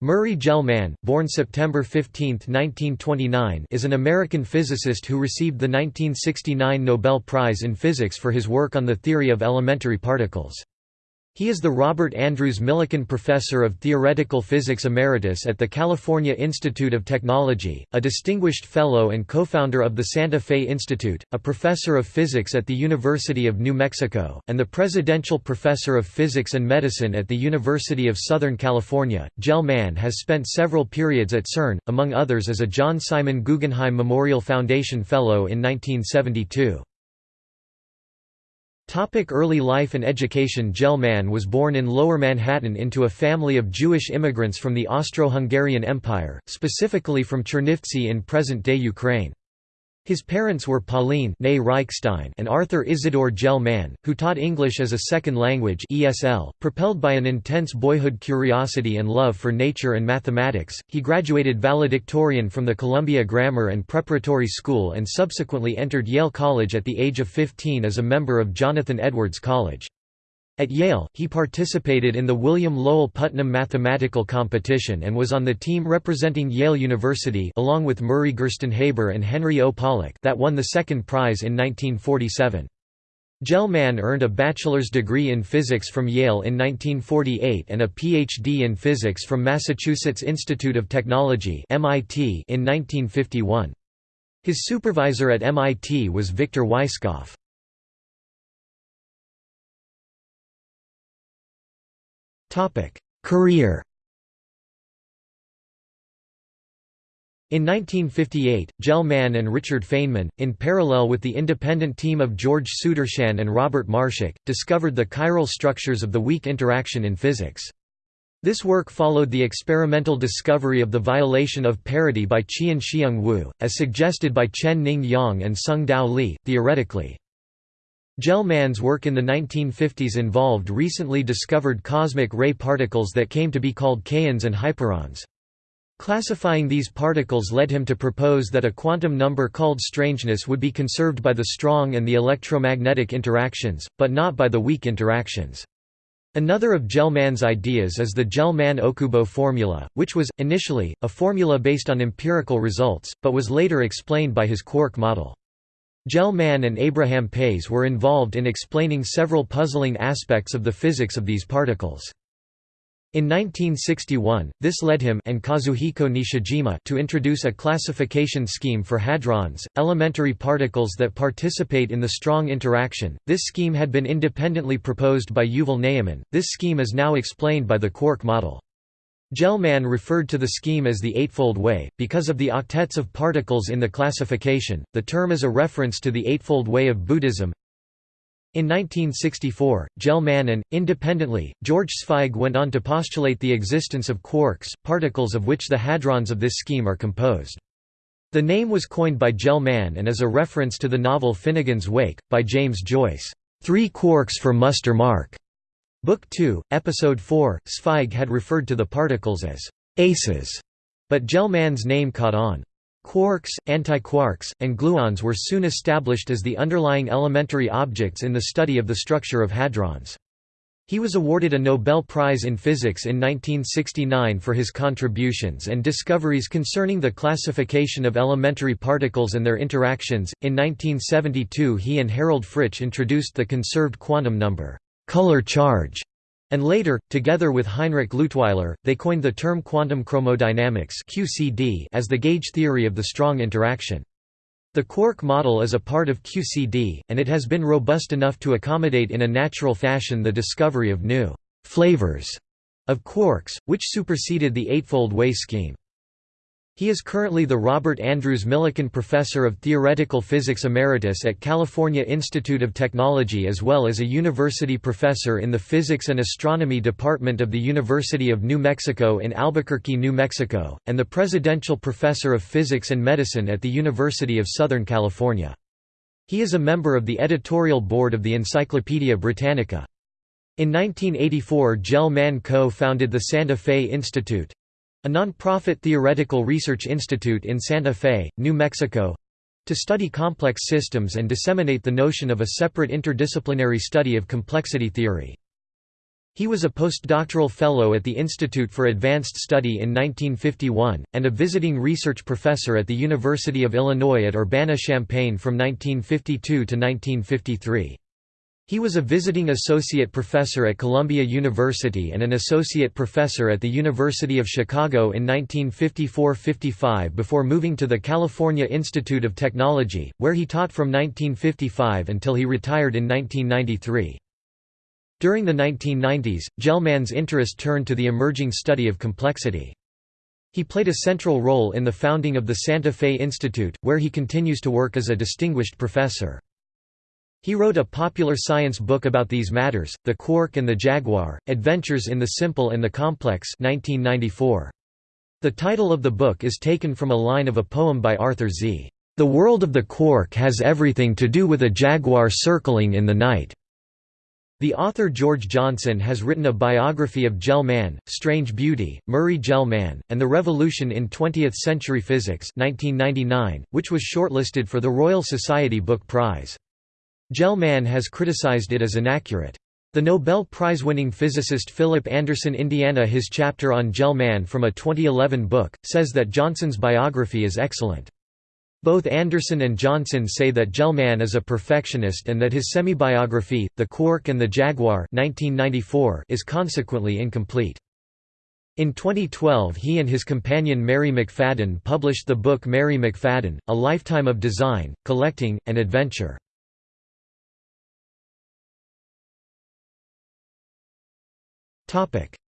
Murray Gell-Mann, born September 15, 1929 is an American physicist who received the 1969 Nobel Prize in Physics for his work on the theory of elementary particles. He is the Robert Andrews Millikan Professor of Theoretical Physics Emeritus at the California Institute of Technology, a distinguished fellow and co-founder of the Santa Fe Institute, a professor of physics at the University of New Mexico, and the Presidential Professor of Physics and Medicine at the University of Southern California. Gell-Mann has spent several periods at CERN, among others as a John Simon Guggenheim Memorial Foundation Fellow in 1972. Topic early life and education Gell-Mann was born in Lower Manhattan into a family of Jewish immigrants from the Austro-Hungarian Empire, specifically from Chernivtsi in present-day Ukraine. His parents were Pauline and Arthur Isidore Gell-Mann, who taught English as a second language ESL. .Propelled by an intense boyhood curiosity and love for nature and mathematics, he graduated valedictorian from the Columbia Grammar and Preparatory School and subsequently entered Yale College at the age of 15 as a member of Jonathan Edwards College. At Yale, he participated in the William Lowell Putnam Mathematical Competition and was on the team representing Yale University along with Murray Gerstenhaber and Henry O. Pollak that won the second prize in 1947. Gell-Mann earned a bachelor's degree in physics from Yale in 1948 and a Ph.D. in physics from Massachusetts Institute of Technology in 1951. His supervisor at MIT was Victor Weisskopf. Career In 1958, Gell-Mann and Richard Feynman, in parallel with the independent team of George Sudarshan and Robert Marshak, discovered the chiral structures of the weak interaction in physics. This work followed the experimental discovery of the violation of parity by Chien-Shiung Wu, as suggested by Chen-Ning Yang and Tsung-Dao Lee, theoretically. Gell-Mann's work in the 1950s involved recently discovered cosmic ray particles that came to be called kaons and hyperons. Classifying these particles led him to propose that a quantum number called strangeness would be conserved by the strong and the electromagnetic interactions, but not by the weak interactions. Another of Gell-Mann's ideas is the Gell-Mann-Okubo formula, which was, initially, a formula based on empirical results, but was later explained by his quark model. Gell-Mann and Abraham Pais were involved in explaining several puzzling aspects of the physics of these particles. In 1961, this led him and Kazuhiko Nishijima to introduce a classification scheme for hadrons, elementary particles that participate in the strong interaction. This scheme had been independently proposed by Yuval Ne'eman. This scheme is now explained by the quark model. Gell-Mann referred to the scheme as the Eightfold Way, because of the octets of particles in the classification, the term is a reference to the Eightfold Way of Buddhism. In 1964, Gell-Mann and, independently, George Zweig went on to postulate the existence of quarks, particles of which the hadrons of this scheme are composed. The name was coined by Gell-Mann and is a reference to the novel Finnegans Wake, by James Joyce, Three Quarks for Muster Mark. Book 2, Episode 4, Zweig had referred to the particles as «aces», but Gell-Mann's name caught on. Quarks, antiquarks, and gluons were soon established as the underlying elementary objects in the study of the structure of hadrons. He was awarded a Nobel Prize in Physics in 1969 for his contributions and discoveries concerning the classification of elementary particles and their interactions. In 1972, he and Harold Fritzsch introduced the conserved quantum number color charge, and later, together with Heinrich Leutwiler, they coined the term quantum chromodynamics (QCD) as the gauge theory of the strong interaction. The quark model is a part of QCD, and it has been robust enough to accommodate in a natural fashion the discovery of new flavors of quarks, which superseded the Eightfold Way scheme. He is currently the Robert Andrews Millikan Professor of Theoretical Physics Emeritus at California Institute of Technology as well as a university professor in the Physics and Astronomy Department of the University of New Mexico in Albuquerque, New Mexico, and the Presidential Professor of Physics and Medicine at the University of Southern California. He is a member of the editorial board of the Encyclopaedia Britannica. In 1984 Gell-Mann co-founded the Santa Fe Institute, a non-profit theoretical research institute in Santa Fe, New Mexico—to study complex systems and disseminate the notion of a separate interdisciplinary study of complexity theory. He was a postdoctoral fellow at the Institute for Advanced Study in 1951, and a visiting research professor at the University of Illinois at Urbana-Champaign from 1952 to 1953. He was a visiting associate professor at Columbia University and an associate professor at the University of Chicago in 1954–55 before moving to the California Institute of Technology, where he taught from 1955 until he retired in 1993. During the 1990s, Gell-Mann's interest turned to the emerging study of complexity. He played a central role in the founding of the Santa Fe Institute, where he continues to work as a distinguished professor. He wrote a popular science book about these matters, The Quark and the Jaguar, Adventures in the Simple and the Complex 1994. The title of the book is taken from a line of a poem by Arthur Sze. The world of the quark has everything to do with a jaguar circling in the night. The author George Johnson has written a biography of Gell-Mann, Strange Beauty, Murray Gell-Mann, and the Revolution in Twentieth-Century Physics 1999, which was shortlisted for the Royal Society Book Prize. Gell-Mann has criticized it as inaccurate. The Nobel Prize-winning physicist Philip Anderson Indiana his chapter on Gell-Mann from a 2011 book, says that Johnson's biography is excellent. Both Anderson and Johnson say that Gell-Mann is a perfectionist and that his semi-biography, The Quark and the Jaguar 1994, is consequently incomplete. In 2012 he and his companion Mary McFadden published the book Mary McFadden, A Lifetime of Design, Collecting, and Adventure.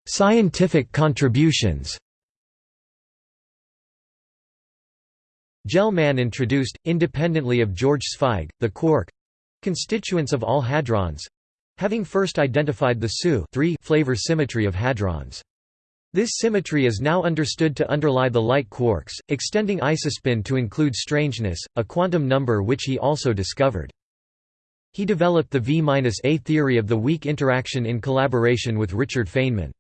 Scientific contributions Gell-Mann introduced, independently of George Zweig, the quark—constituents of all hadrons—having first identified the SU flavor symmetry of hadrons. This symmetry is now understood to underlie the light quarks, extending isospin to include strangeness, a quantum number which he also discovered. He developed the V-A theory of the weak interaction in collaboration with Richard Feynman.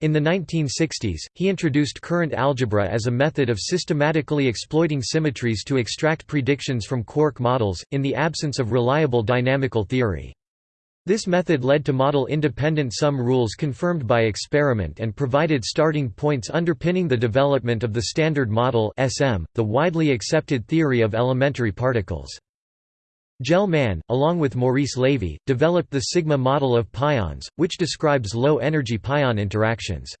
In the 1960s, he introduced current algebra as a method of systematically exploiting symmetries to extract predictions from quark models, in the absence of reliable dynamical theory. This method led to model-independent sum rules confirmed by experiment and provided starting points underpinning the development of the Standard Model SM, the widely accepted theory of elementary particles. Gell-Mann, along with Maurice Levy, developed the sigma model of pions, which describes low-energy pion interactions.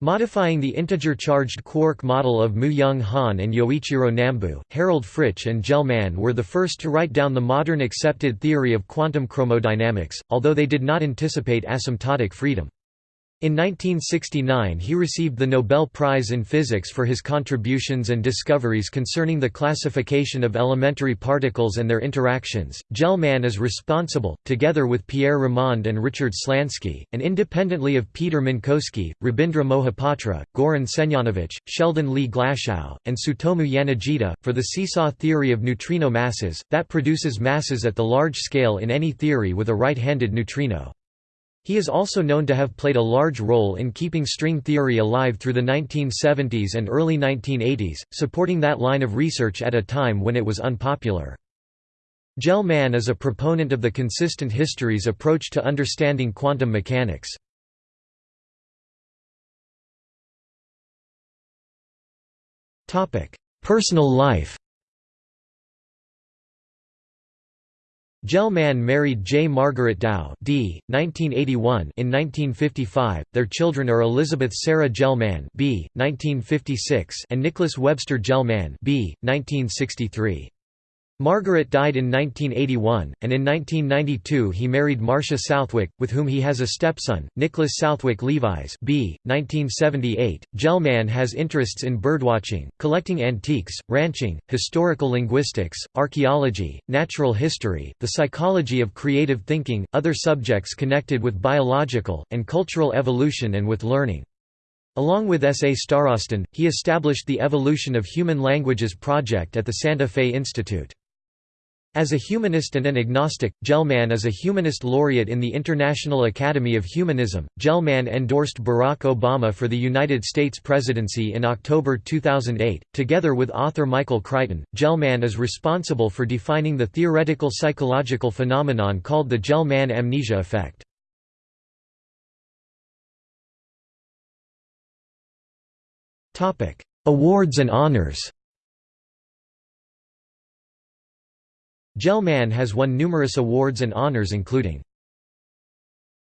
Modifying the integer-charged quark model of Moo-Young Han and Yoichiro Nambu, Harold Fritzsch and Gell-Mann were the first to write down the modern accepted theory of quantum chromodynamics, although they did not anticipate asymptotic freedom. In 1969 he received the Nobel Prize in Physics for his contributions and discoveries concerning the classification of elementary particles and their interactions. Gell-Mann is responsible, together with Pierre Ramond and Richard Slansky, and independently of Peter Minkowski, Rabindra Mohapatra, Goran Senjanović, Sheldon Lee Glashow, and Tsutomu Yanagida, for the seesaw theory of neutrino masses, that produces masses at the large scale in any theory with a right-handed neutrino. He is also known to have played a large role in keeping string theory alive through the 1970s and early 1980s, supporting that line of research at a time when it was unpopular. Gell-Mann is a proponent of the consistent histories approach to understanding quantum mechanics. Personal life Gell-Mann married J. Margaret Dow d. 1981 in 1955. Their children are Elizabeth Sarah Gell-Mann b. 1956 and Nicholas Webster Gell-Mann b. 1963. Margaret died in 1981, and in 1992 he married Marcia Southwick, with whom he has a stepson, Nicholas Southwick Levis b. 1978. Gell-Mann has interests in birdwatching, collecting antiques, ranching, historical linguistics, archaeology, natural history, the psychology of creative thinking, other subjects connected with biological, and cultural evolution and with learning. Along with S. A. Starostin, he established the Evolution of Human Languages project at the Santa Fe Institute. As a humanist and an agnostic, Gell-Mann is a humanist laureate in the International Academy of Humanism. Gell-Mann endorsed Barack Obama for the United States presidency in October 2008. Together with author Michael Crichton, Gell-Mann is responsible for defining the theoretical psychological phenomenon called the Gell-Mann amnesia effect. Awards and honors Gell-Mann has won numerous awards and honors including